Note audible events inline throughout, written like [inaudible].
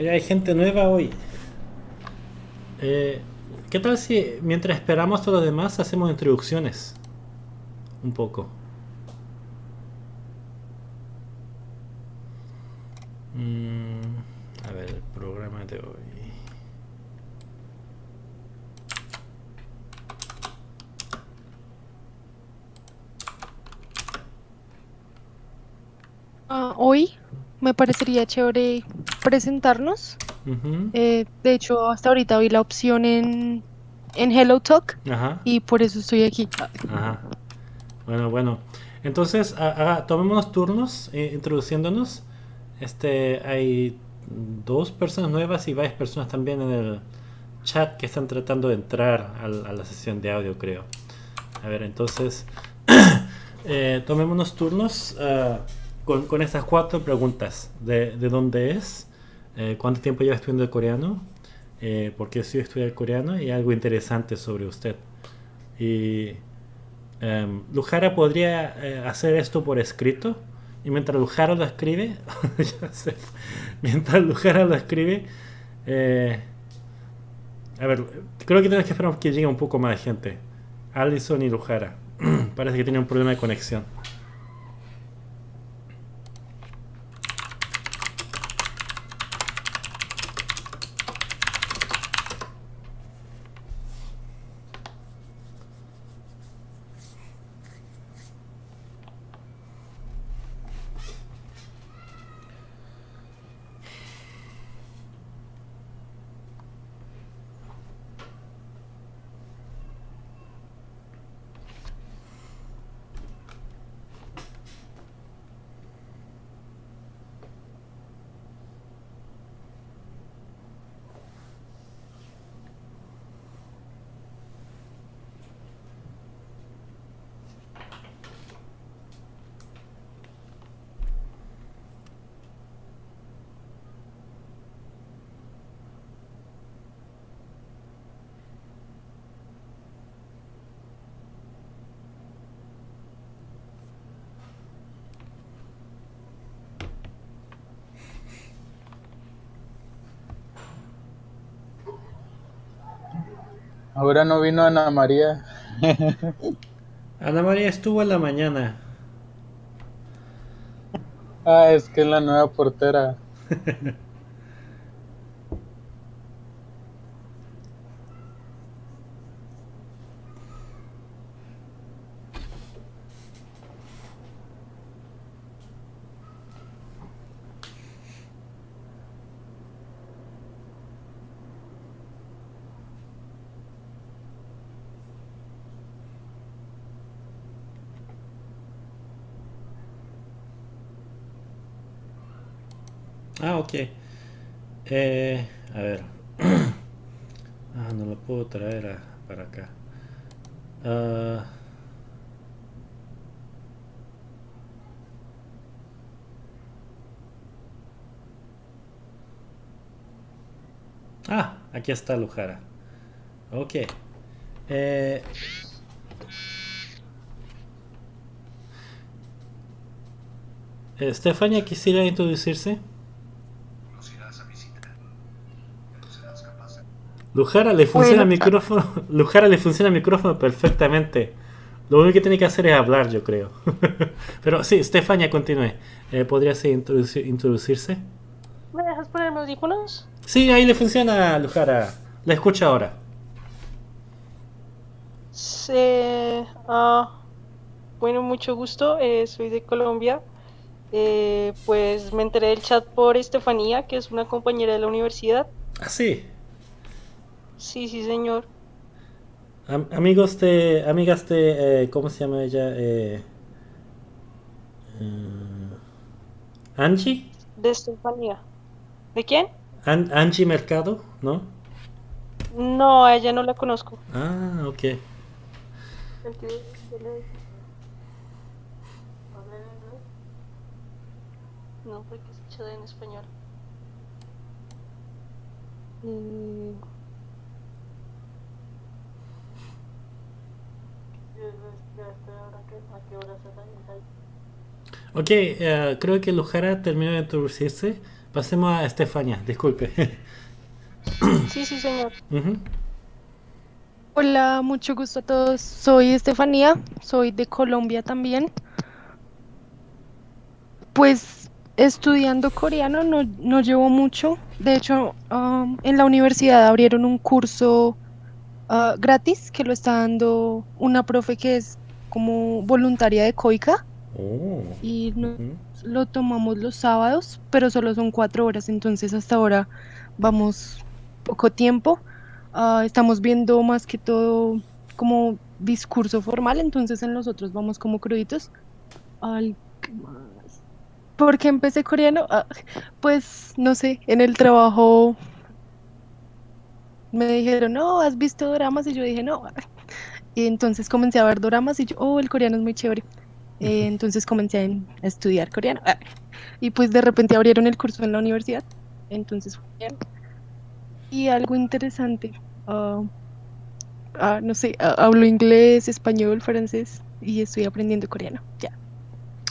Mira, hay gente nueva hoy. Eh, ¿Qué tal si mientras esperamos a los demás hacemos introducciones? Un poco. Mm, a ver, el programa de hoy. Ah, hoy me parecería chévere presentarnos. Eh, de hecho, hasta ahorita vi la opción en, en Hello Talk Ajá, y por eso estoy aquí. ajá. Bueno, bueno. Entonces, ha- haga- tomémonos turnos eh, introduciéndonos. Este, hay dos personas nuevas y varias personas también en el chat que están tratando de entrar al- a la sesión de audio, creo. A ver, entonces, [coughs] eh, tomémonos turnos ah, con, con estas cuatro preguntas. De, de dónde es? Eh, ¿Cuánto tiempo lleva estudiando el coreano? Eh, ¿Por qué estoy estudiando el coreano? Y algo interesante sobre usted. Y em, Lujara podría eh, hacer esto por escrito. Y mientras Lujara lo escribe, [laughs] mientras Lujara lo escribe, eh, a ver, creo que tenemos que esperar que llegue un poco más de gente. Allison y Lujara. [clears throat] Parece que tiene un problema de conexión. Ahora no vino Ana María. [laughs] Ana María estuvo en la mañana. Ah, es que es la nueva portera. [laughs] Ah, ok. Eh, a ver. [clears throat] Ah, no lo puedo traer para acá. Ah, ah, aquí está Lujara. Ok. Eh, Estefania, quisiera introducirse. Lujara le funciona el micrófono. [laughs] Lujara le funciona el micrófono perfectamente. Lo único que tiene que hacer es hablar, yo creo. [laughs] Pero sí, Estefania, continúe. Eh, ¿Podría sí, introducirse? ¿Me dejas ponerme audífonos? Sí, ahí le funciona a Lujara. La escucha ahora. Sí, ah, bueno, mucho gusto. eh, soy de Colombia. Eh, pues me enteré del chat por Estefanía, que es una compañera de la universidad. Ah, sí. Sí, sí, señor. Am- amigos de. Amigas de. eh, ¿Cómo se llama ella? Eh, eh, ¿Angie? De Estefanía. ¿De quién? An- Angie Mercado, ¿no? No, a ella no la conozco. Ah, ok. No, porque es chat en español. Mm. Ok, eh, creo que Lujara terminó de introducirse. pasemos a Estefania, disculpe. Sí, sí, señor. Ujú. Hola, mucho gusto a todos. Soy Estefanía, soy de Colombia también. Pues estudiando coreano no, no llevo mucho. De hecho, um, en la universidad abrieron un curso ah, gratis que lo está dando una profe que es como voluntaria de COICA Oh. y no- lo tomamos los sábados, pero solo son cuatro horas, entonces hasta ahora vamos poco tiempo. Ah, estamos viendo más que todo como discurso formal, entonces en los otros vamos como cruditos. Ay, ¿qué más? ¿Por qué empecé coreano? Ah, pues no sé, en el trabajo me dijeron, no, ¿has visto doramas? Y yo dije, no. [laughs] Y entonces comencé a ver doramas y yo, oh, el coreano es muy chévere. Eh, entonces comencé a, estudiar coreano. [laughs] Y pues de repente abrieron el curso en la universidad. Entonces fue bien. Y algo interesante. ah, ah, no sé, ah, hablo inglés, español, francés y estoy aprendiendo coreano. Ya.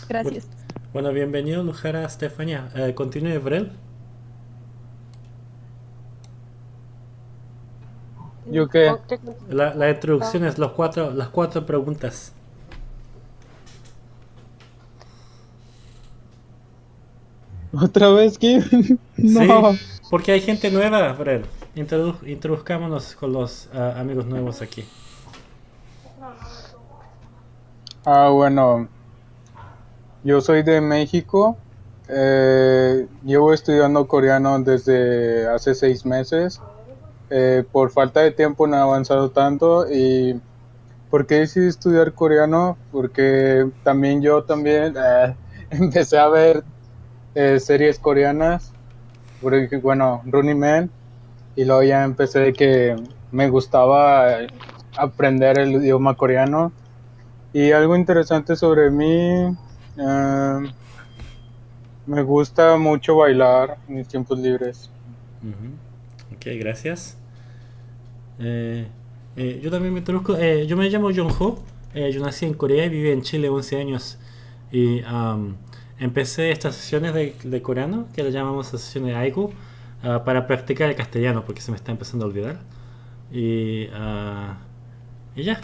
Gracias. Bueno, bienvenido Lujara Estefania. Eh, continúe, Brel. ¿Yo qué? La, la introducción es los cuatro, las cuatro preguntas. ¿Otra vez, Kim? [laughs] no. Sí, porque hay gente nueva, Brel. Introdu- introduzcámonos con los ah, amigos nuevos aquí. Ah, bueno. Yo soy de México. Eh, llevo estudiando coreano desde hace seis meses. Eh, por falta de tiempo no he avanzado tanto. ¿Y por qué decidí estudiar coreano? Porque también yo también eh, [laughs] empecé a ver eh, series coreanas. Porque, bueno, Running Man. Y luego ya empecé que me gustaba aprender el idioma coreano. Y algo interesante sobre mí, eh, me gusta mucho bailar en mis tiempos libres. Ok, gracias. Eh, eh, yo también me introduzco. eh, yo me llamo Jong-ho. eh, yo nací en Corea y viví en Chile 11 años. Y am, empecé estas sesiones de, de coreano, que le llamamos sesiones de Aigu, ah, para practicar el castellano, porque se me está empezando a olvidar. Y, ah, y ya.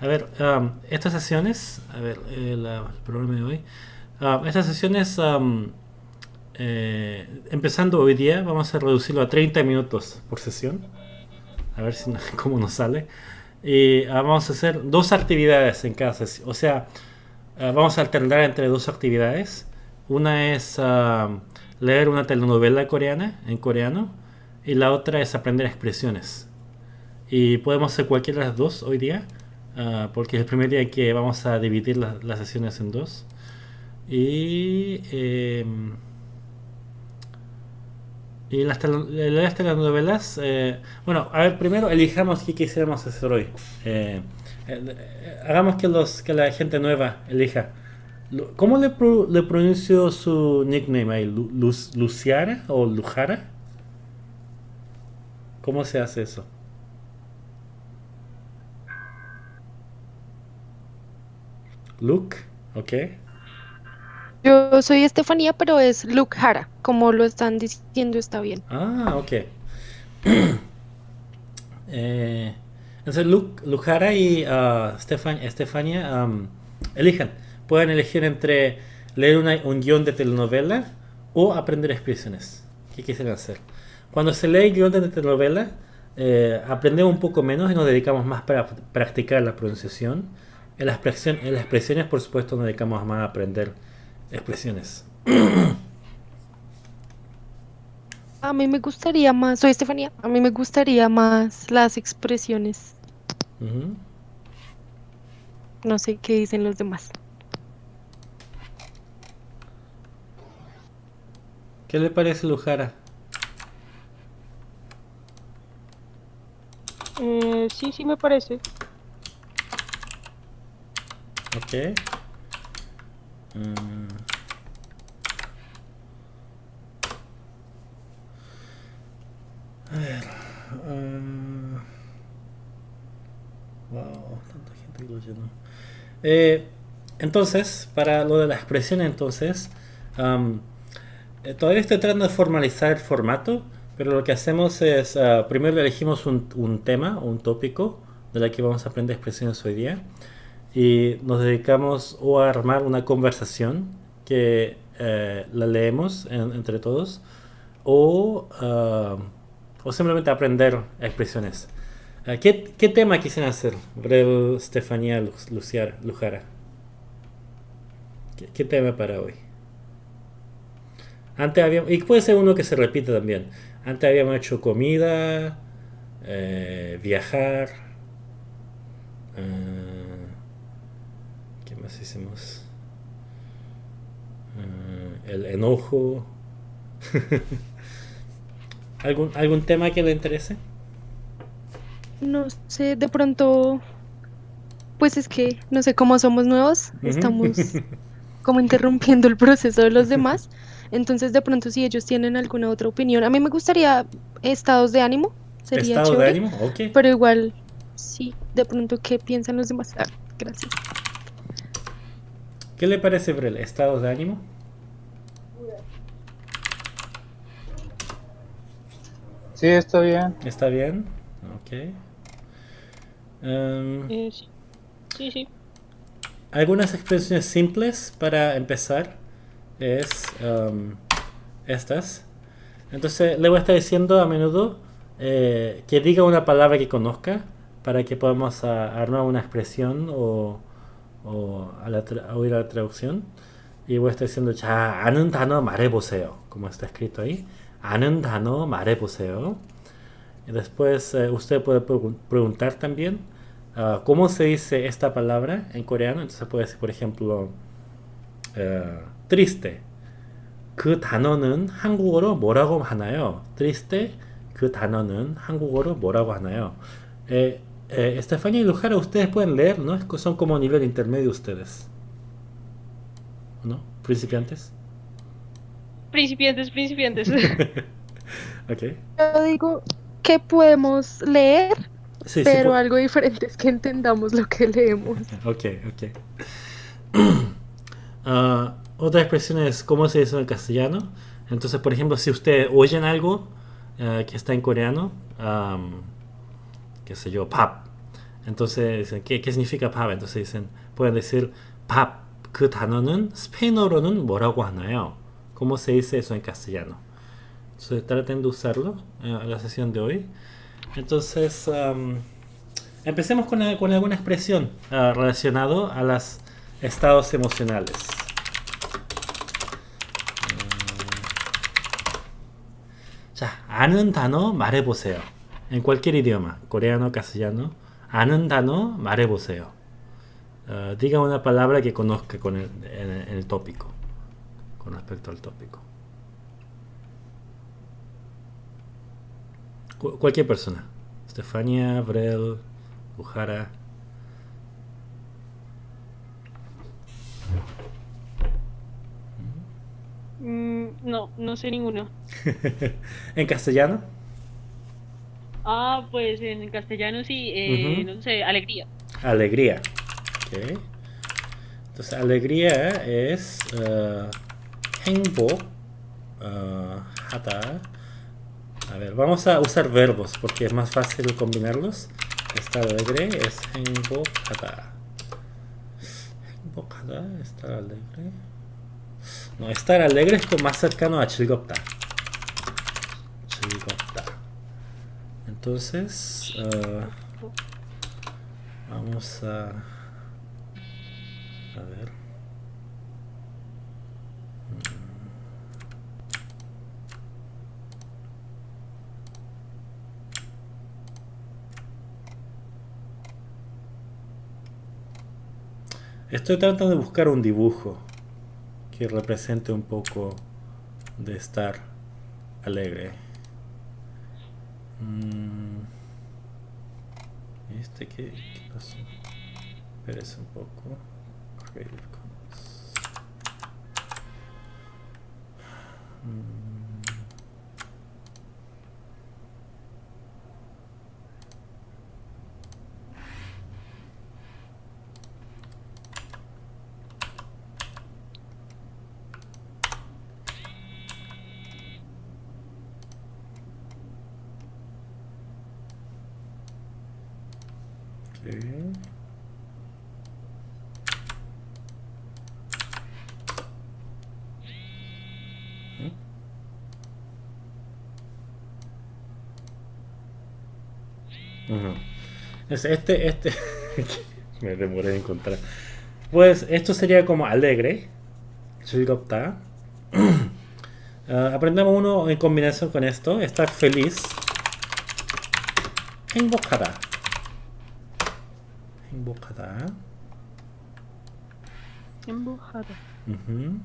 A ver, am, estas sesiones, a ver, la- el programa de hoy. Am, estas sesiones, am, eh, empezando hoy día, vamos a reducirlo a 30 minutos por sesión. A ver si [laughs] cómo nos sale. Y ah, vamos a hacer dos actividades en cada sesión. O sea, ah, vamos a alternar entre dos actividades. Una es ah, leer una telenovela coreana en coreano y la otra es aprender expresiones. Y podemos hacer cualquiera de las dos hoy día, ah, porque es el primer día que vamos a dividir la- las sesiones en dos. Y, em, y las, tele- las telenovelas, eh, bueno, a ver, primero elijamos qué quisiéramos hacer hoy. Eh, eh, eh, hagamos que, los, que la gente nueva elija. ¿Cómo le, pro- le pronuncio su nickname ahí? Lu- Luz- ¿Luciara o Lujara? ¿Cómo se hace eso? Luke, ok. Yo soy Estefanía, pero es Luke Hara. Como lo están diciendo, está bien. Ah, ok. [clears throat] Eh, entonces, Luke, Lujara y ah, Stefan- Estefania am, elijan. Pueden elegir entre leer un guion de telenovela o aprender expresiones. ¿Qué quisieran hacer? Cuando se lee guion de telenovela, eh, aprendemos un poco menos y nos dedicamos más para practicar la pronunciación. En las, en las expresiones, por supuesto, nos dedicamos más a aprender expresiones. A mí me gustaría más, soy Estefanía, a mí me gustaría más las expresiones. No sé qué dicen los demás. ¿Qué le parece Lujara? Eh, sí, sí me parece. Ok. Mm. A ver. ah. Wow, tanta gente que lo llenó. Eh, entonces, para lo de la expresión, entonces, am, eh, todavía estoy tratando de formalizar el formato, pero lo que hacemos es, ah, primero elegimos un, un tema, un tópico, de la que vamos a aprender expresiones hoy día, y nos dedicamos o a armar una conversación que eh, la leemos en- entre todos, o, ah, o simplemente aprender expresiones. Ah, ¿Qué, qué tema quisieran hacer, Brel, Estefanía, Lu- Luciara, Lujara? ¿Qué, qué tema para hoy? Antes habíamos, y puede ser uno que se repite también. Antes habíamos hecho comida, eh, viajar. eh, ¿Qué más hicimos? Eh, el enojo. [laughs] ¿Algún, ¿Algún tema que le interese? No sé, de pronto, pues es que, no sé, cómo somos nuevos, estamos [laughs] como interrumpiendo el proceso de los demás. Entonces, de pronto, si ellos tienen alguna otra opinión, a mí me gustaría estados de ánimo, sería ¿Estado de ánimo? Pero igual, sí, de pronto, ¿qué piensan los demás? Ah, gracias. ¿Qué le parece, Brel? ¿Estado de ánimo? Sí, está bien. ¿Está bien? Ok. Em, Eh, sí. sí, sí. algunas expresiones simples para empezar es em, estas. Entonces le voy a estar diciendo a menudo eh, que diga una palabra que conozca para que podamos a- armar una expresión o, o a la a oír la traducción. Y voy a estar diciendo 자, 아는 단어 말해보세요. Como está escrito ahí. 아는 단어 말해보세요. Y después eh, usted puede pregun- preguntar también ah, cómo se dice esta palabra en coreano. Entonces puede decir, por ejemplo, eh, triste. 그 단어는 한국어로 뭐라고 하나요? triste. 그 단어는 한국어로 뭐라고 하나요? Eh, eh, Estefanía y Lujara, ustedes pueden leer, ¿no? Es que Son como nivel intermedio ustedes. ¿No? Principiantes. Principiantes, principiantes. [laughs] ok. Yo digo que podemos leer, Sí, pero algo diferente es que entendamos lo que leemos. Ok, ok. [clears throat] Ah, otra expresión es cómo se dice en castellano. Entonces, por ejemplo, si ustedes oyen algo ah, que está en coreano, qué sé yo, pap. Entonces dicen, ¿qué, qué significa pap? Entonces dicen, pueden decir pap. 그 단어는 스페인어로는 뭐라고 하나요? ¿Cómo se dice eso en castellano? Entonces traten de usarlo eh, en la sesión de hoy. Entonces, am, empecemos con, la- con alguna expresión ah, relacionado a los estados emocionales. 음, 자, 아는 단어 말해보세요. en cualquier idioma, coreano, castellano, anandano, mareboseo. Uh, eh, diga una palabra que conozca con el, en, el tópico, con respecto al tópico. Cualquier persona. Stefania, Brel, Ujara. Mm, no, no sé ninguno. [laughs] ¿En castellano? Ah, pues en castellano sí, eh, Ujú. no sé, alegría. alegría. Ok. Entonces, alegría es uh, 행복, uh, 하다. A ver, vamos a usar verbos porque es más fácil combinarlos. Estar alegre es 행복하다. 행복하다, estar alegre. No, estar alegre es como más cercano a 즐겁다. 즐겁다. Entonces, ah, vamos a... A ver. Estoy tratando de buscar un dibujo que represente un poco de estar alegre. Mm. ¿Este qué, pasó? Espérese un poco. Este, este, [laughs] me demoré en encontrar. Pues esto sería como alegre. Chirigopta. uh, [clears throat] ah, aprendamos uno en combinación con esto. Estar feliz. En Emboscada embujada. Embujada. Uh.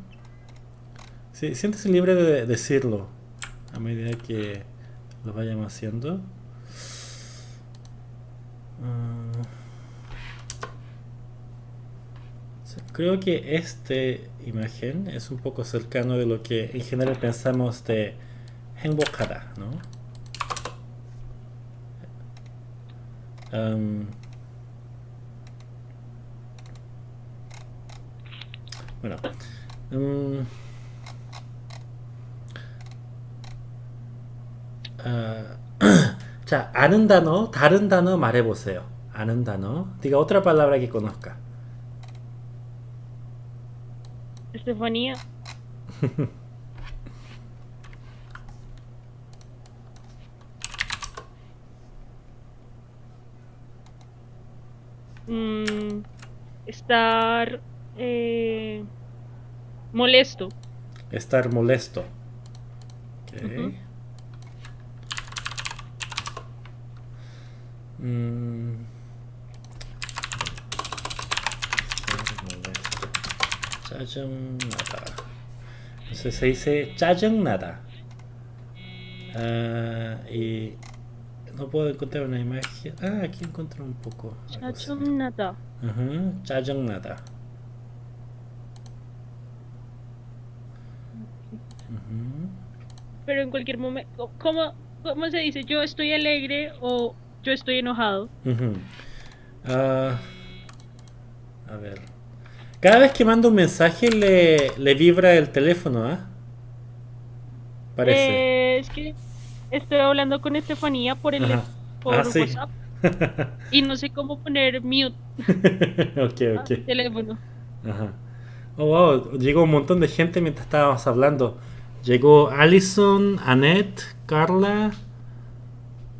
Sí, siéntese libre de decirlo a medida que lo vayamos haciendo. Ah, creo que esta imagen es un poco cercano de lo que en general pensamos de embujada, ¿no? Bueno, mm, 아, 자, 아는 단어, 다른 단어 말해보세요. 아는 단어. Diga otra palabra que conozca. Estefanía. Mm, estar eh, molesto. Estar molesto. Okay. Uh -huh. Entonces se dice Chayangnada. Uh, ah, y no puedo encontrar una imagen. Ah, aquí encuentro un poco. Chayangnada. Ajá, uh -huh. Chayangnada. Pero en cualquier momento, ¿cómo, ¿cómo se dice? Yo estoy alegre o yo estoy enojado. Ah, a ver. Cada vez que mando un mensaje le, le vibra el teléfono, ¿ah? Parece. Eh, es que estoy hablando con Estefanía por el Ajá. por Ah, sí. WhatsApp [laughs] y no sé cómo poner mute [laughs] ok, ok. teléfono. Ajá. Oh, wow. Llegó un montón de gente mientras estábamos hablando. Llegó Allison, Annette, Carla,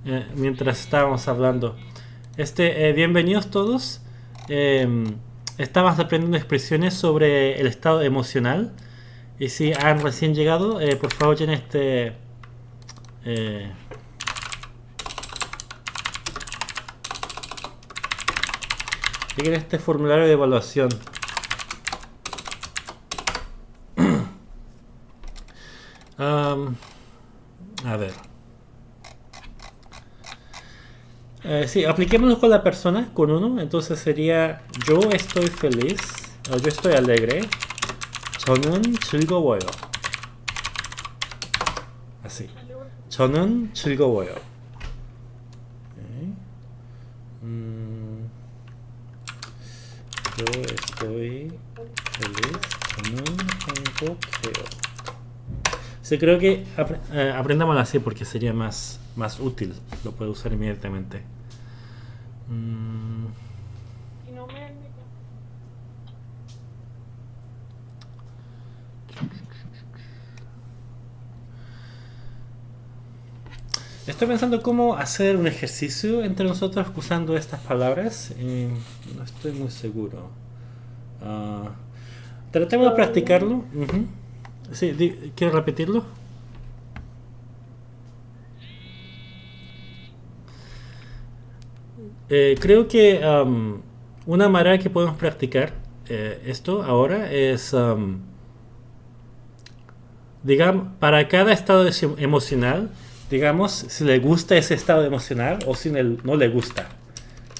eh, mientras estábamos hablando. Este, eh, bienvenidos todos. Eh, aprendiendo expresiones sobre el estado emocional. Y si han recién llegado, eh, por favor llenen este... llenen este formulario de evaluación. Am, a ver. Eh, sí, apliquémoslo con la persona, con uno. Entonces sería yo estoy feliz. O yo estoy alegre. 저는 즐거워요. Así. 저는 즐거워요. Ok. Mm, yo estoy feliz. 저는 행복해요. Creo que apre- eh, aprendámoslo así porque sería más, más útil. Lo puedo usar inmediatamente. Mm, Estoy pensando cómo hacer un ejercicio entre nosotros usando estas palabras. no estoy muy seguro. Ah, tratemos de practicarlo. Sí, di- ¿Quieres repetirlo? Eh, creo que am, una manera que podemos practicar eh, esto ahora es, am, digamos, para cada estado emocional, digamos, si le gusta ese estado emocional o si no le gusta.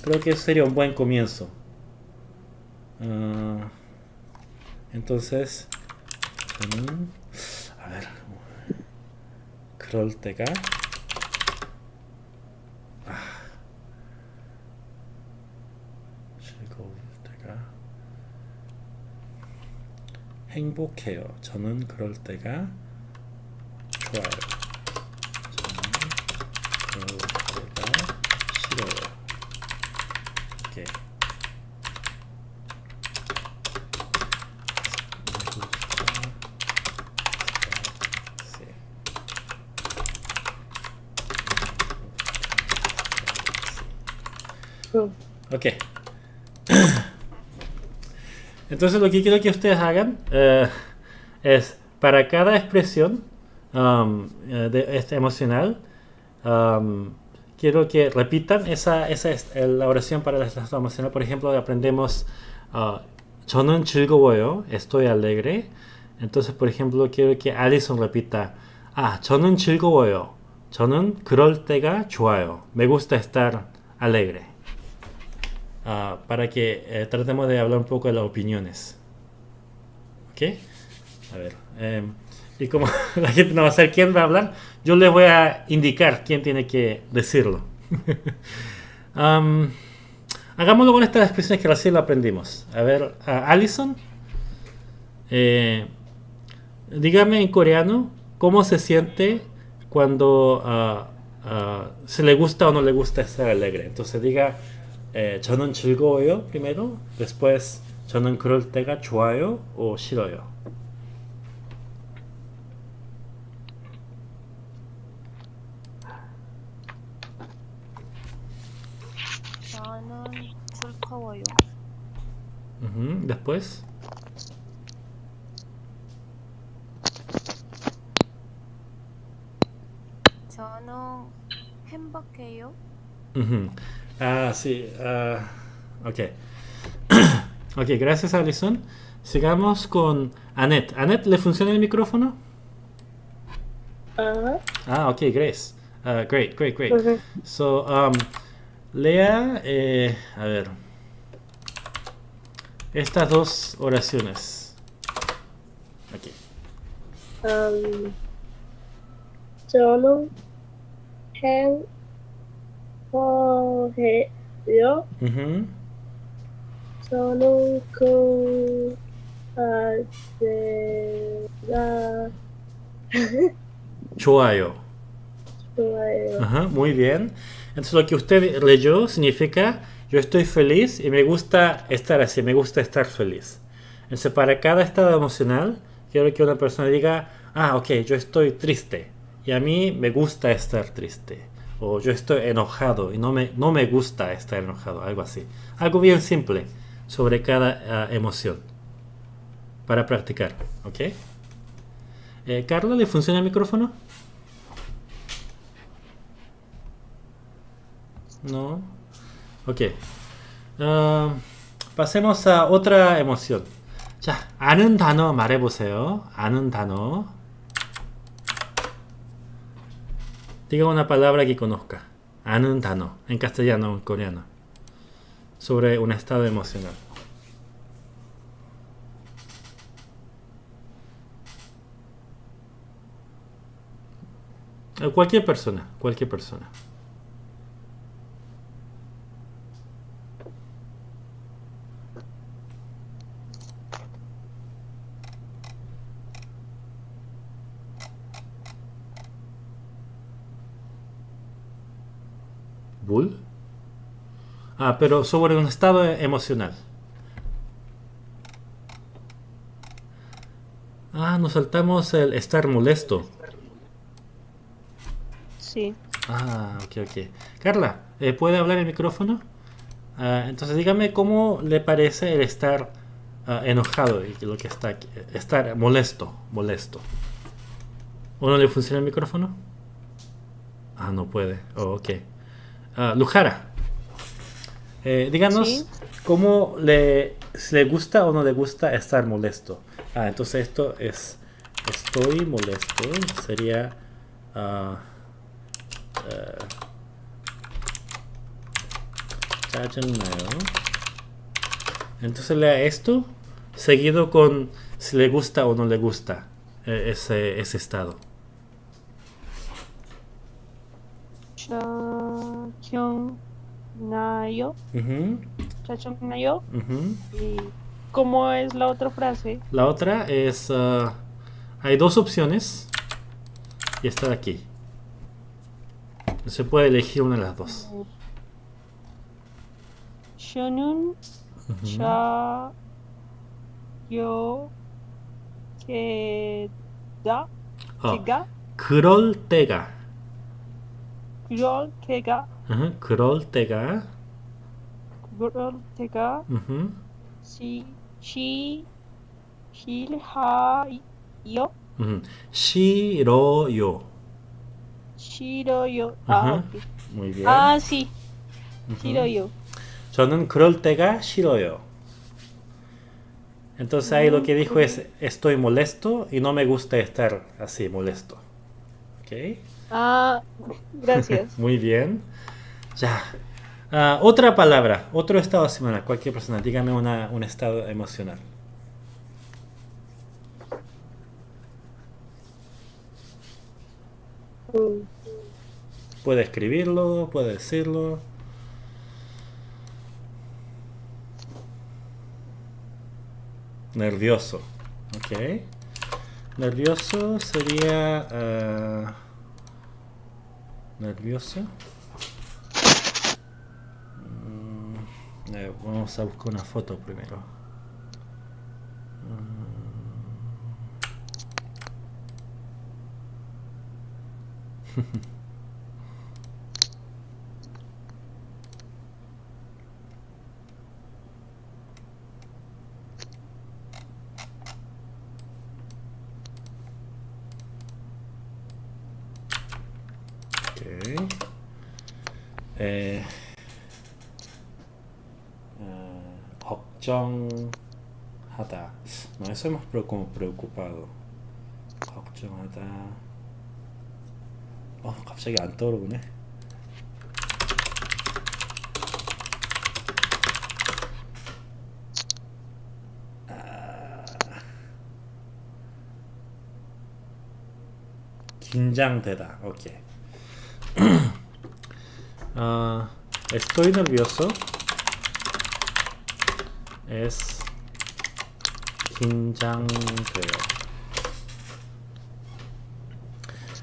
Creo que eso sería un buen comienzo. Ah, entonces, 음, a ver, 그럴 때가 아, 즐거울 때가 행복해요. 저는 그럴 때가 좋아요. 저는. Entonces lo que quiero que ustedes hagan eh, es para cada expresión um, eh, de, este emocional, um, quiero que repitan esa, esa es eh, la oración para el estado emocional. Por ejemplo, aprendemos uh, 저는 즐거워요, estoy alegre. Entonces, por ejemplo, quiero que Alison repita 아, 저는 즐거워요. 저는 그럴 때가 좋아요. Me gusta estar alegre. Ah, para que eh, tratemos de hablar un poco de las opiniones. ¿Ok? A ver. eh, y como [laughs] la gente no va a saber quién va a hablar, yo les voy a indicar quién tiene que decirlo. [laughs] Am, hagámoslo con estas expresiones que recién aprendimos. A ver, a Alison. eh, dígame en coreano cómo se siente cuando ah, ah, se le gusta o no le gusta estar alegre. Entonces diga eh, 저는 즐거워요 primero, después 저는 그럴 때가 좋아요 o 싫어요. 저는. Ujú, Después 저는 행복해요. Ujú. Ah, sí. Uh, ok. [coughs] ok, gracias Alison. Sigamos con Annette. ¿Annette le funciona el micrófono? Uh. Ah, ok, Grace. Ah, great, great, great. So, um, lea, eh, a ver, estas dos oraciones. Aquí. Um, solo, cogerlo uh -huh. solo con. [laughs] Chuayo. Chuayo. Ajá, muy bien. Entonces lo que usted leyó significa yo estoy feliz y me gusta estar así, me gusta estar feliz. Entonces para cada estado emocional quiero que una persona diga, ah, ok, yo estoy triste y a mí me gusta estar triste O yo estoy enojado y no me, no me gusta estar enojado, algo así. Algo bien simple sobre cada ah, emoción para practicar, ¿ok? Eh, Carla, ¿le funciona el micrófono? No. Ok. 어, pasemos a otra emoción. 자, 아는 단어 말해보세요. 아는 단어. Diga una palabra que conozca. Anuntano, en castellano o en coreano. Sobre un estado emocional. Eh, cualquier persona, cualquier persona. Bull. Ah, pero sobre un estado emocional. Ah, nos saltamos el estar molesto. Sí. Ah, ok, ok. Carla, eh, ¿puede hablar el micrófono? Ah, entonces dígame cómo le parece el estar ah, enojado y lo que está aquí, eh, estar molesto, molesto. ¿O no le funciona el micrófono? Ah, no puede. Oh, ok. Uh, Lujara, eh, díganos cómo le, si le gusta o no le gusta estar molesto. Ah, entonces esto es estoy molesto. Sería ah, eh, Entonces lea esto seguido con si le gusta o no le gusta eh, ese, ese estado. Chachonnayo. Uh -huh. Chachonnayo. Uh -huh. ¿Y cómo es la otra frase? La otra es... Uh, hay dos opciones. Y está aquí. Se puede elegir una de las dos. Shonun cha yo que da. Tega. 그럴 때가. 그럴 때가 Ujú, 그럴 때가. 그럴 때가 Ujú. 시, 시, 싫어요 Ujú. 싫어요. 싫어요 아, Ajá. 오케이. Muy bien. 아, sí, Ujú. 싫어요. 저는 그럴 때가 싫어요. Entonces ahí lo que dijo es estoy molesto y no me gusta estar así molesto. ¿Ok? 아, gracias. [laughs] Muy bien. Ya. Ah, otra palabra, otro estado emocional. Cualquier persona, dígame una- un estado emocional. 음, Puede escribirlo, puede decirlo. Nervioso. Ok. Nervioso sería... ah, nervioso. Mm, eh, vamos a buscar una foto primero. Ok. [laughs] Eh, ah, 걱정하다. No, más preo- como preocupado. 걱정하다. 어, 갑자기 안 떠오르네. 아, 긴장되다. 오케이. Uh, estoy nervioso. Es Xinjiang,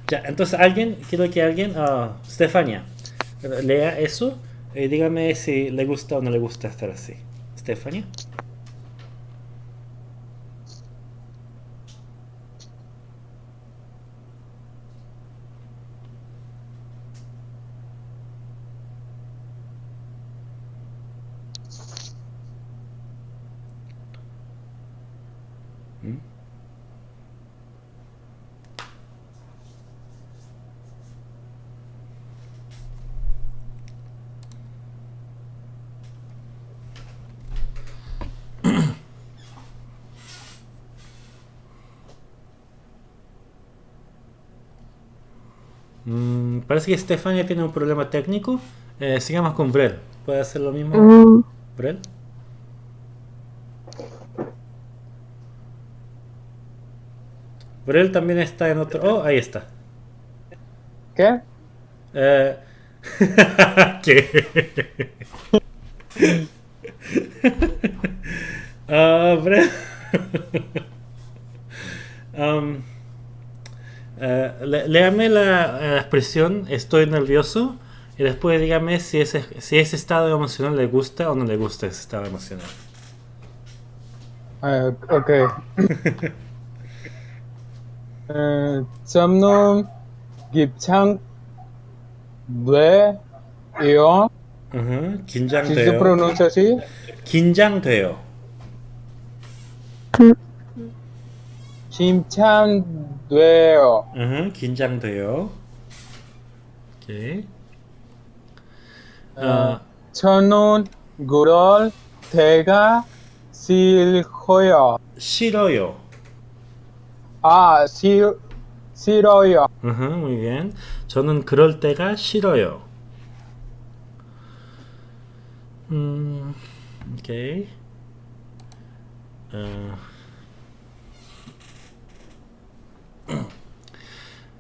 Ya, entonces alguien, quiero que alguien, uh, Stefania, lea eso y dígame si le gusta o no le gusta estar así. Stefania. Mm, parece que Stefania tiene un problema técnico. Eh, sigamos con Brel. ¿Puede hacer lo mismo, 음, Brel? Brel también está en otro. Oh, ahí está. ¿Qué? Eh, [laughs] ¿Qué? [laughs] Ah, Brel. [laughs] Um, eh, le- léame la, la expresión estoy nervioso y después dígame si ese, si ese estado emocional le gusta o no le gusta ese estado emocional. 아, 오케이. 에, 점놈 깁창 뇌요 Ujú, si se 긴장돼요. pronuncia así 긴장돼요. 김창 뇌요 ujú, 긴장돼요. 오케이. 아, 저는 그럴 때가 싫어요 싫어요. 아 싫, 싫어요 muy bien. 저는 그럴 때가 싫어요. 음, 오케이. 어.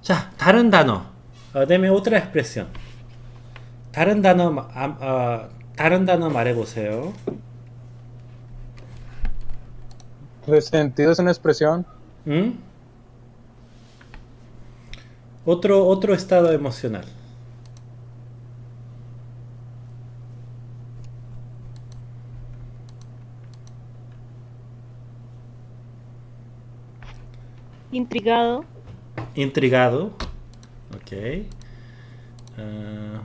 자, 다른 단어. 어, deme otra expresión. 다른 단어, 마- 아, 어, 다른 단어 말해보세요. resentido es una expresión ¿Mm? Otro, otro estado emocional. Intrigado. Intrigado. Ok. Ah,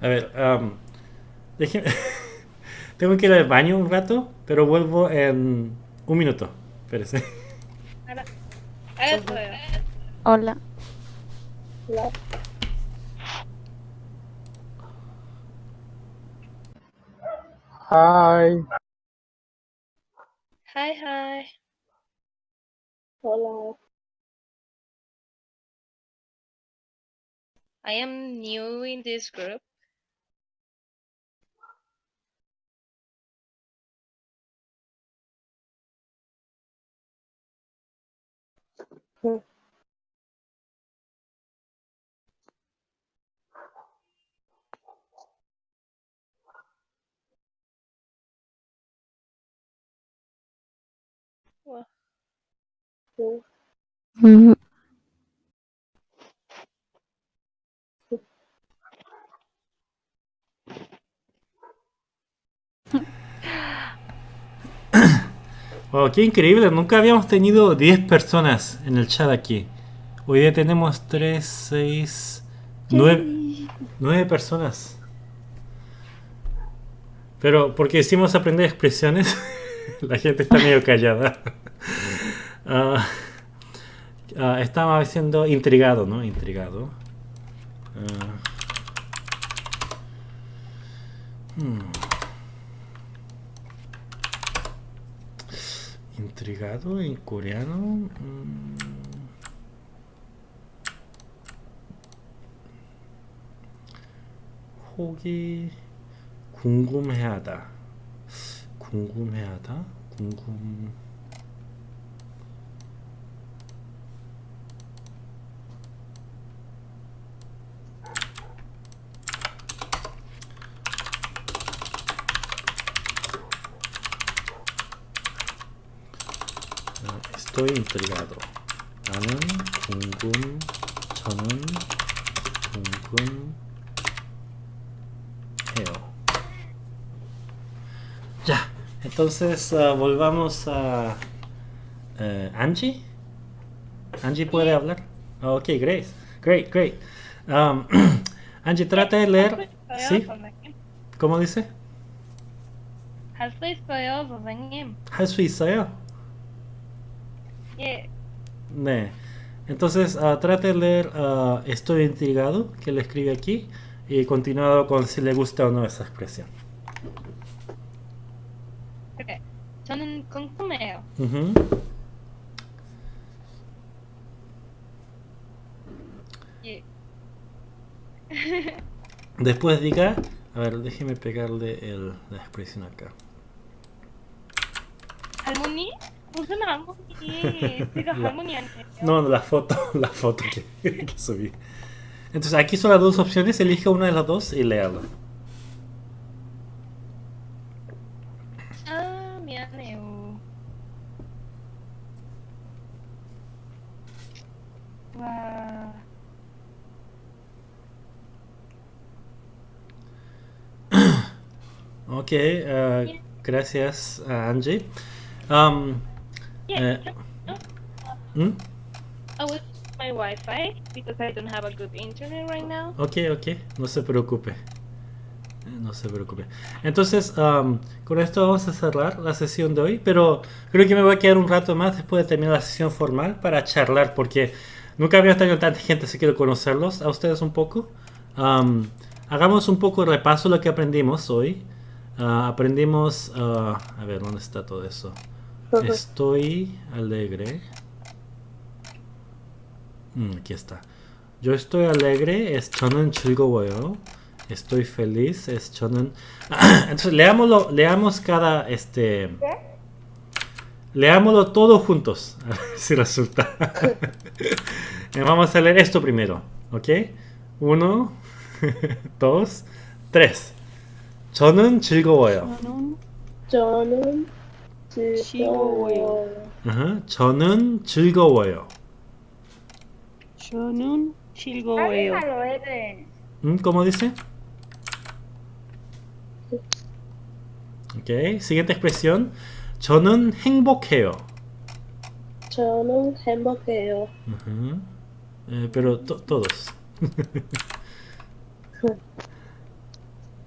a ver, am, déjeme- [laughs] Tengo que ir al baño un rato, pero vuelvo en un minuto. Espérese. Hola. La- Hi. Hi, hi. Hola. I am new in this group. Well, Wow, qué increíble. Nunca habíamos tenido 10 personas en el chat aquí. Hoy día tenemos 3, 6, 9, 9 personas. Pero porque hicimos aprender expresiones, [laughs] la gente está medio callada. Ah, ah, estaba diciendo intrigado, ¿no? Intrigado. Ah. Hmm. Intrigado en coreano. mm. 혹이 궁금해하다. 궁금해하다. 궁금. Estoy intrigado. 나는 궁금. 저는 궁금해요. Ya, entonces ah, volvamos a eh, Angie. Angie puede hablar. Ok, great, great, great. Um, [clears throat] Angie, trata de leer. ¿Sí? ¿Cómo dice? 할 수 있 어요, 선생님. 할 수 있어요. 예, 네. Entonces, ah, trate de leer ah, Estoy intrigado, que le escribe aquí, y continuado con si le gusta o no esa expresión. 그래. 저는 궁금해요. Ujú. 예. Después diga, a ver, déjeme pegarle el, la expresión acá. 할 No, la foto, [laughs] la foto que, subí. Entonces aquí son las dos opciones, elige una de las dos y léala. [coughs] Ok, uh, gracias Angie. Um, 예. eh, ¿mm? I will use my Wi-Fi because I don't have a good internet right now. Ok, ok, no se preocupe. Eh, No se preocupe. Entonces, am, con esto vamos a cerrar la sesión de hoy, pero creo que me voy a quedar un rato más después de terminar la sesión formal para charlar, porque nunca había tenido tanta gente, así quiero conocerlos a ustedes un poco. Am, hagamos un poco de repaso de lo que aprendimos hoy. Ah, aprendimos, ah, a ver, ¿dónde está todo eso? Estoy alegre. Mm, aquí está. Yo estoy alegre es 저는 즐거워요. Estoy feliz es 저는 [clears throat] Entonces leámoslo, leamos cada este Leámoslo todo juntos. [laughs] A ver si resulta. [laughs] Eh, Vamos a leer esto primero, ¿ok? Uno, [laughs] dos, tres. 저는 즐거워요. 저는 즐거워요. 즐거워요. Uh-huh. 저는 즐거워요. 저는 즐거워요. 음, ¿Cómo dice? Ok, siguiente expresión. 저는 행복해요. 저는 행복해요. Uh-huh. Eh, pero to todos.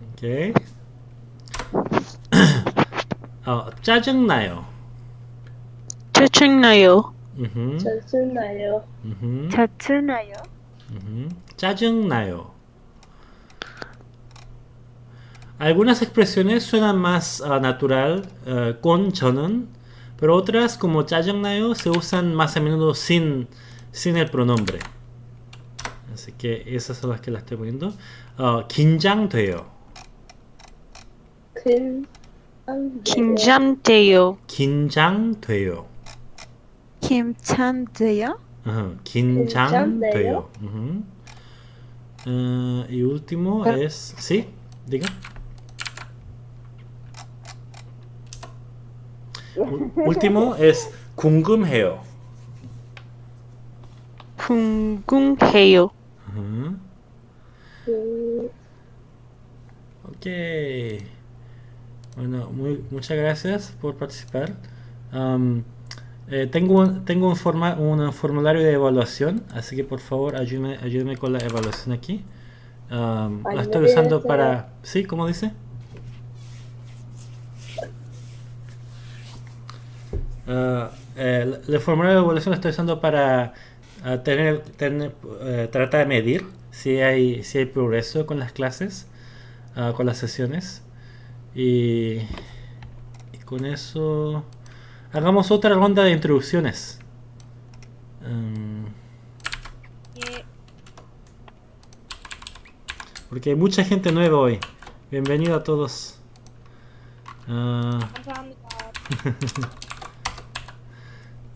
ok. 어, 짜증나요. 짜증나요. Ujú, 짜증나요. ujú, 자츠나요? ujú. 짜증나요. Algunas expresiones suenan más ah, natural eh, con 저는, pero otras como 짜증나요 se usan más a menudo sin, sin el pronombre. Así que esas son las que las estoy poniendo. 어, 긴장돼요. 긴 장돼요. 긴장돼요. 긴장돼요. 긴장돼요. Eh, y último es... ¿Sí? Diga. último es 궁금해요. 궁금해요. 음, Ok. Bueno, muy, muchas gracias por participar. Am, eh, tengo un, tengo un, forma, un formulario de evaluación, así que por favor ayúdeme, ayúdeme con la evaluación aquí. Am, la estoy usando para... ¿Sí? ¿Cómo dice? Eh, el, formulario de evaluación lo estoy usando para ah, tener, tener, eh, tratar de medir si hay, si hay progreso con las clases, ah, con las sesiones. Y, con eso... Hagamos otra ronda de introducciones. Em, porque hay mucha gente nueva hoy. Bienvenido a todos. Ah.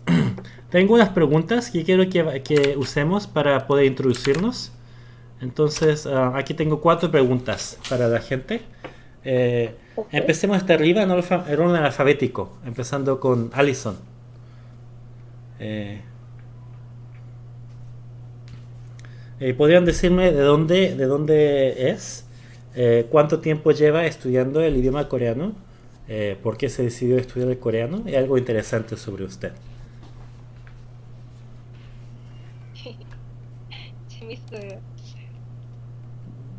[laughs] Tengo unas preguntas que quiero que, usemos para poder introducirnos. Entonces, ah, aquí tengo cuatro preguntas para la gente. Eh, okay. Empecemos desde arriba en orden alfabético, empezando con Allison. Eh, eh, ¿Podrían decirme de dónde, de dónde es? Eh, ¿Cuánto tiempo lleva estudiando el idioma coreano? Eh, ¿Por qué se decidió estudiar el coreano? Y algo interesante sobre usted. [laughs]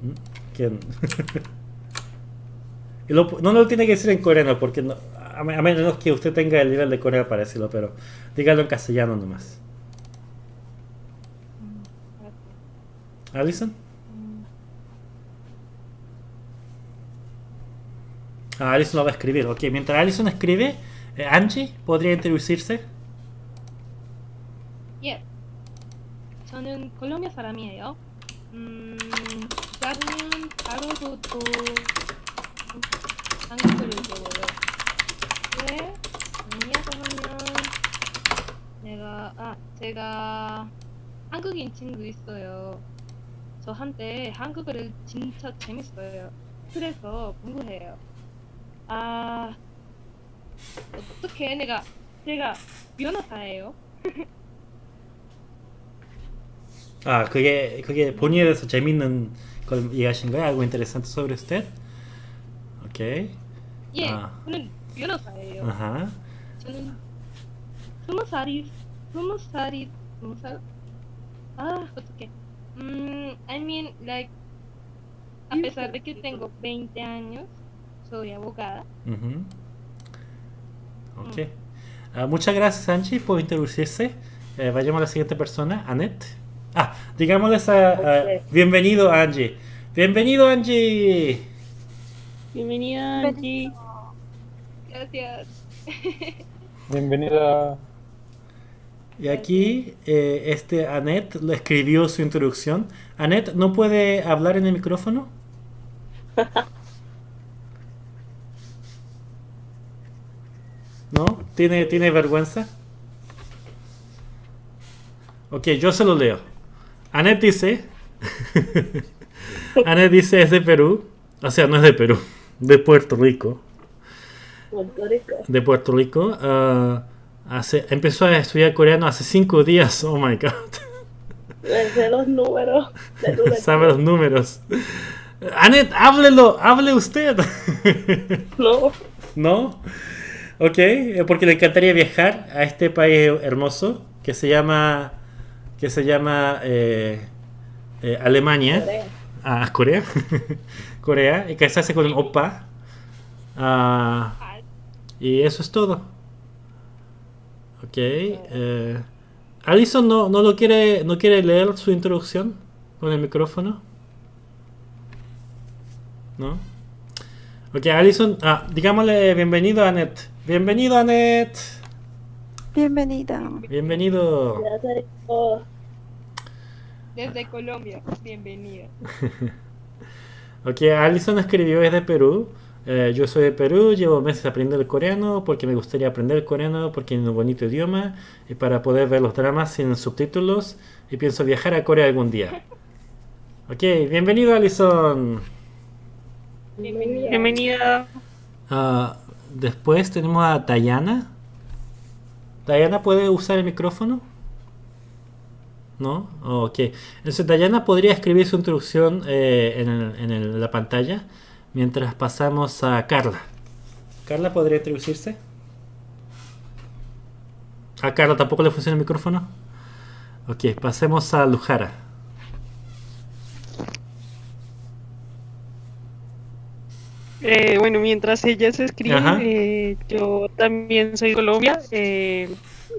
¿Mm? ¿Quién? [laughs] Y lo- no lo tiene que decir en coreano, porque no- a, me- a menos que usted tenga el nivel de coreano para decirlo, pero dígalo en castellano nomás. ¿Alison? Ah, Alison lo va a escribir. Ok, mientras Alison escribe, eh, Angie, ¿podría introducirse? 예. 저는 콜롬비아 사람이에요. 음, 시작은 바로부터 한국어를 배워요. 왜? 왜냐고 하면 내가 아 제가 한국인 친구 있어요. 저한테 한국어를 진짜 재밌어요. 그래서 공부해요. 아 어떻게 내가 제가 변호사예요. Ah, [laughs] 그게, 그게 본인에 대해서 재밌는 걸 얘기하신 거예요? interesante sobre usted? Ok. 예, 아. 저는 변호사예요. Ajá. 저는 스무 살이 스무 살이 스무 살? 아 어떻게? Mm, I mean like a pesar de que tengo 20 años, soy abogada. Ujú. Ok. Ah, muchas gracias, Angie, por introducirse. Eh, vayamos a la siguiente persona, Annette. Ah, digámosles a, a- Ok. bienvenido, Angie. Bienvenido, Angie. Bienvenida, Angie. Gracias. Bienvenida. Y aquí, eh, este Annette lo escribió su introducción. Annette, ¿no puede hablar en el micrófono? ¿No? ¿Tiene, ¿Tiene vergüenza? Ok, yo se lo leo. Annette dice... [laughs] Annette dice es de Perú. O sea, no es de Perú. De Puerto Rico. Puerto Rico. De Puerto Rico. ah, hace, empezó a estudiar coreano hace cinco días. Oh my god. Sé los números. [laughs] Sabe los números. Anet, háblelo, hable usted. No. [laughs] ¿No? Ok, eh, porque le encantaría viajar a este país hermoso que se llama que se llama eh, eh, Alemania. Corea. Ah, Corea. [laughs] Corea. Y casarse con un opa. Ah, y eso es todo. Ok. eh, Alison no, no lo quiere, no quiere leer su introducción con el micrófono. ¿No? Ok, Alison, ah, digámosle bienvenido a Anet. Bienvenido Anet. Bienvenida. Bienvenido. Gracias a todos. Desde Colombia, bienvenida. [laughs] Ok, Alison escribió es de Perú. Eh, yo soy de Perú, llevo meses aprendiendo el coreano porque me gustaría aprender el coreano porque es un bonito idioma y para poder ver los dramas sin subtítulos y pienso viajar a Corea algún día. Ok, bienvenido Alison. Bienvenida. Bienvenida. Ah, después tenemos a Dayana. ¿Dayana puede usar el micrófono? ¿No? Ok. Entonces Dayana podría escribir su introducción eh, en, el- en el- la pantalla mientras pasamos a Carla. ¿Carla podría introducirse? ¿A Carla tampoco le funciona el micrófono? Ok, pasemos a Lujara. Eh, bueno, mientras ella se escribe, eh, yo también soy de Colombia. eh,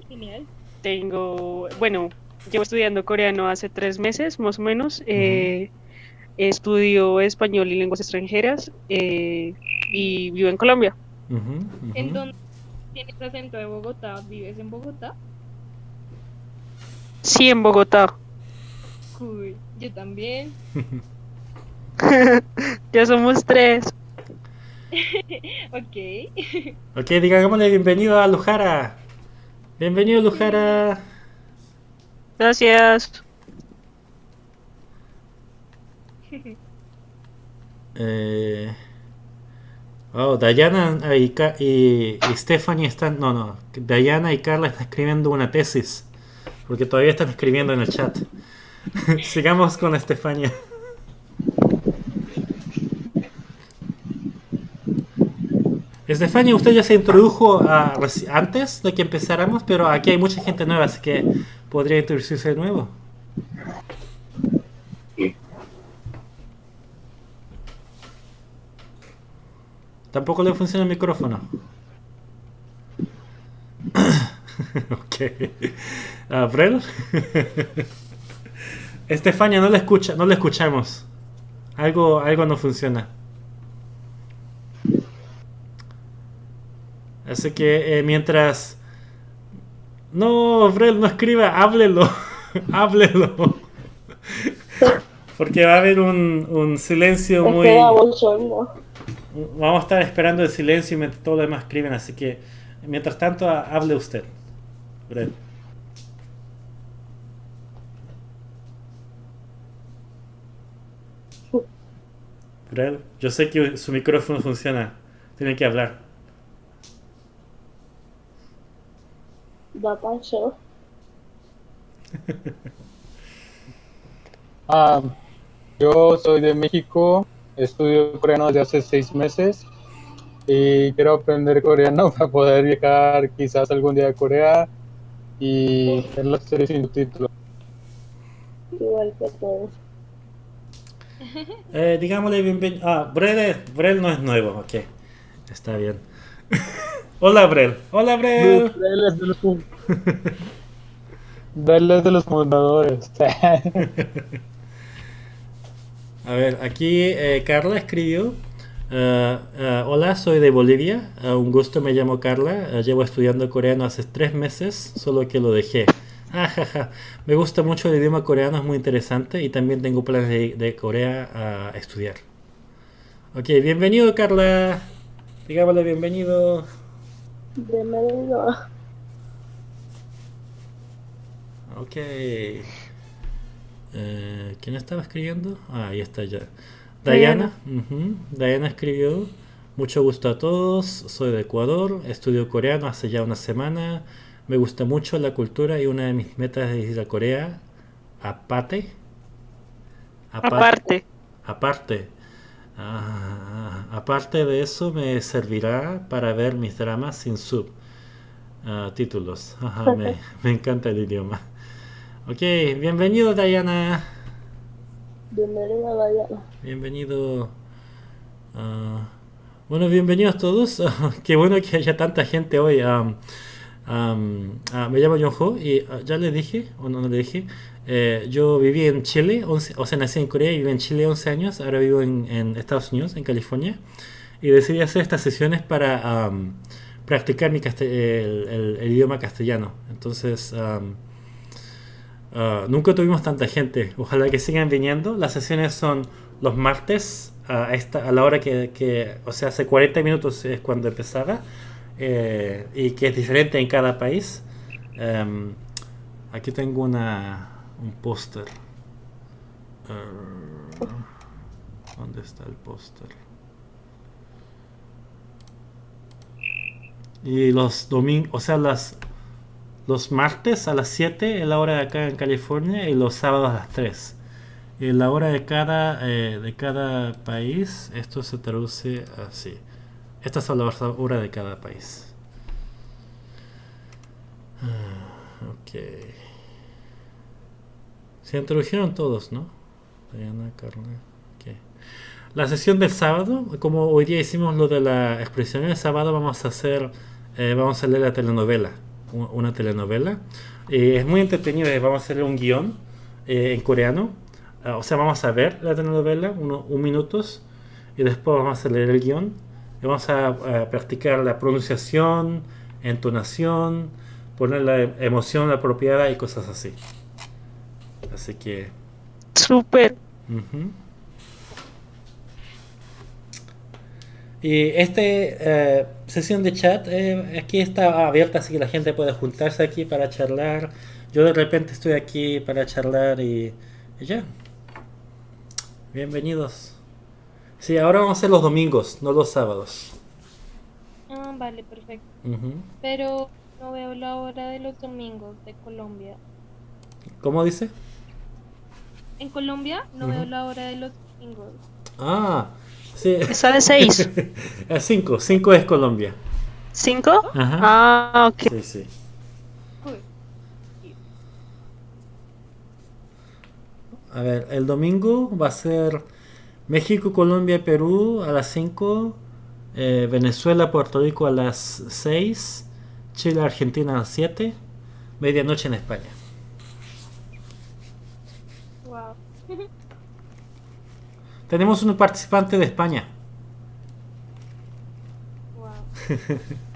Genial. tengo, bueno, llevo estudiando coreano hace tres meses, más o menos. eh, estudio español y lenguas extranjeras eh, y vivo en Colombia. Ujú, ujú. ¿En dónde tienes acento de Bogotá? ¿Vives en Bogotá? Sí, en Bogotá. Cool. Yo también. [laughs] Ya somos tres. [laughs] Ok. Ok, digámosle bienvenido a Lujara. Bienvenido Lujara. Gracias. Eh, oh, Dayana ah, y, Stephanie están. No, no. Dayana y Carla están escribiendo una tesis. Porque todavía están escribiendo en el chat. [laughs] Sigamos con Estefania. Estefania, usted ya se introdujo ah, antes de que empezáramos, pero aquí hay mucha gente nueva, así que podría introducirse de nuevo. Tampoco le funciona el micrófono. [coughs] ok. Ah, ¿Brel? [laughs] Estefania, no le escucha, no le escuchamos. Algo, algo no funciona. Así que eh, mientras. No, Brel, no escriba, háblelo. [laughs] háblelo. [laughs] Porque va a haber un, un silencio muy. Vamos a estar esperando el silencio mientras todo lo demás escriben, así que mientras tanto ha- hable usted. Brel. Brel, yo sé que su micrófono funciona. Tiene que hablar. Da pacho. [laughs] Ah, yo soy de México, estudio coreano desde hace seis meses y quiero aprender coreano [laughs] para poder viajar quizás algún día a Corea y ver las series sin subtítulos. Igual que todos. Eh, digámosle bienvenido. Ah, Brel, es- Brel no es nuevo, ok. Está bien. [laughs] Hola, Brel. Hola, Brel. Él es de los Él [laughs] es de los fundadores. A ver, aquí eh, Carla escribió. eh, eh, hola, soy de Bolivia. eh, un gusto, me llamo Carla. llevo estudiando coreano hace tres meses, solo que lo dejé. [laughs] Ajaja, Me gusta mucho el idioma coreano, es muy interesante y también tengo planes de, de Corea a estudiar. Ok, bienvenido Carla. Digámosle bienvenido. Bienvenido. Ok. Eh, ¿Quién estaba escribiendo? Ah, ahí está ya. Diana. Diana escribió. Mucho gusto a todos. Soy de Ecuador. Estudio coreano hace ya una semana. Me gusta mucho la cultura y una de mis metas es ir a Corea. Aparte. Apa- Aparte. Aparte. Ah, aparte de eso, me servirá para ver mis dramas sin sub ah, títulos. Ajá, me, [laughs] me encanta el idioma. Ok, bienvenido Diana. Bienvenida, Diana. Bienvenido. ah, bueno, bienvenidos todos. [laughs] Qué bueno que haya tanta gente hoy. Ah, me llamo John Ho y ah, ya le dije, o no, no le dije, eh, yo viví en Chile, 11 o sea, nací en Corea y viví en Chile 11 años, ahora vivo en, en Estados Unidos, en California, y decidí hacer estas sesiones para am, practicar mi el- el idioma castellano. Entonces, ah, nunca tuvimos tanta gente, ojalá que sigan viniendo. Las sesiones son los martes a, esta, a la hora que, que, o sea, hace 40 minutos es cuando empezaba, eh, y que es diferente en cada país. Em, aquí tengo una, un póster. Eh, ¿Dónde está el póster? Y los domingos, o sea, las, los martes a las 7 es la hora de acá en California y los sábados a las 3. Y la hora de cada, eh, de cada país, esto se traduce así. Estas son las horas de cada país. Ah, ok. Se introdujeron todos, ¿no? Diana, Carla. ok. La sesión del sábado, como hoy día hicimos lo de la expresión, el sábado vamos a hacer, eh, vamos a leer la telenovela, una telenovela. Eh, es muy entretenido, eh, vamos a hacer un guion eh, en coreano. Ah, o sea, vamos a ver la telenovela, uno, un minutos, y después vamos a leer el guion. Y vamos a, a practicar la pronunciación, entonación, poner la emoción apropiada y cosas así. Así que... Súper. Ujú. Y este eh, sesión de chat eh, aquí está abierta, así que la gente puede juntarse aquí para charlar. Yo de repente estoy aquí para charlar y, y ya. Bienvenidos. Sí, ahora vamos a hacer los domingos, no los sábados. Ah, vale, perfecto. Pero no veo la hora de los domingos de Colombia. ¿Cómo dice? En Colombia no veo la hora de los domingos. Ah, sí. Seis. A 5, 5 es Colombia. ¿Cinco? Ajá. Ah, ok. Sí, sí. A ver, el domingo va a ser México, Colombia, Perú a las 5, eh, Venezuela, Puerto Rico a las 6, Chile, Argentina a las 7, medianoche en España. wow. Tenemos un participante de España. wow. [laughs]